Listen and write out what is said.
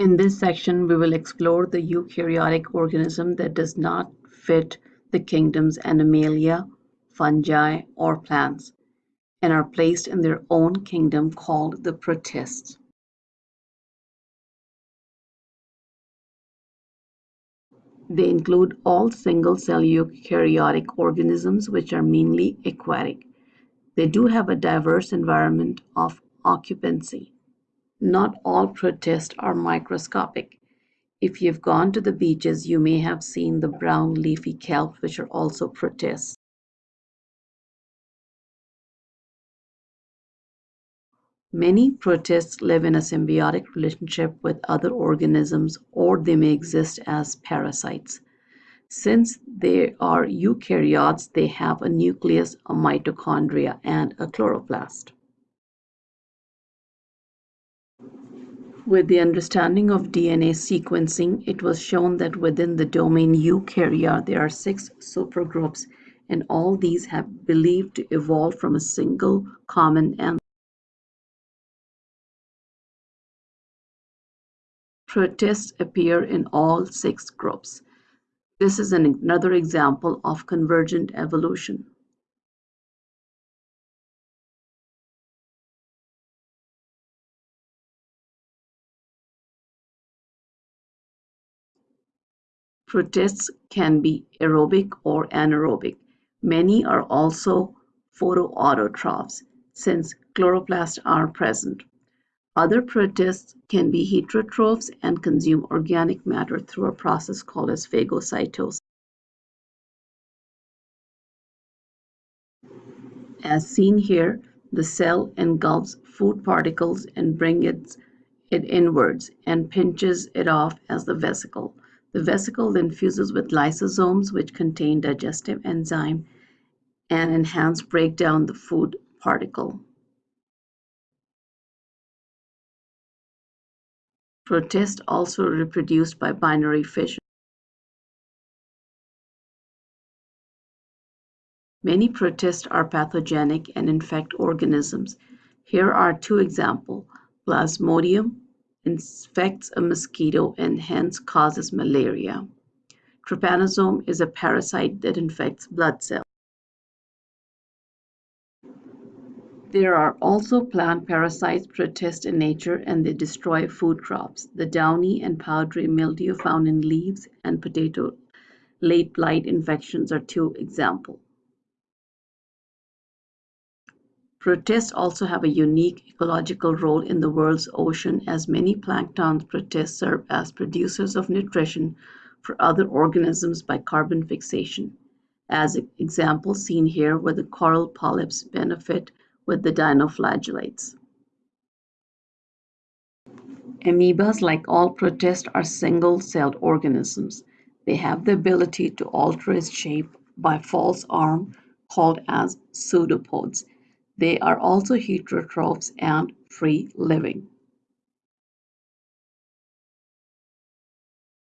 In this section, we will explore the eukaryotic organism that does not fit the kingdoms Animalia, fungi, or plants, and are placed in their own kingdom called the protists. They include all single-cell eukaryotic organisms which are mainly aquatic. They do have a diverse environment of occupancy. Not all protists are microscopic. If you've gone to the beaches, you may have seen the brown leafy kelp, which are also protists. Many protists live in a symbiotic relationship with other organisms or they may exist as parasites. Since they are eukaryotes, they have a nucleus, a mitochondria, and a chloroplast. With the understanding of DNA sequencing, it was shown that within the domain eukarya there are six supergroups and all these have believed to evolve from a single common ancestor. Protists appear in all six groups. This is an, another example of convergent evolution. Protists can be aerobic or anaerobic. Many are also photoautotrophs, since chloroplasts are present. Other protists can be heterotrophs and consume organic matter through a process called as phagocytosis. As seen here, the cell engulfs food particles and brings it, it inwards and pinches it off as the vesicle. The vesicle then fuses with lysosomes which contain digestive enzyme and enhance breakdown the food particle. Protists also reproduce by binary fission. Many protists are pathogenic and infect organisms. Here are two examples. Plasmodium infects a mosquito and hence causes malaria. Trypanosome is a parasite that infects blood cells. There are also plant parasites protist in nature and they destroy food crops. The downy and powdery mildew found in leaves and potato late blight infections are two examples. Protists also have a unique ecological role in the world's ocean as many plankton protists serve as producers of nutrition for other organisms by carbon fixation. As example seen here where the coral polyps benefit with the dinoflagellates. Amoebas, like all protists, are single-celled organisms. They have the ability to alter its shape by false arm called as pseudopods. They are also heterotrophs and free-living.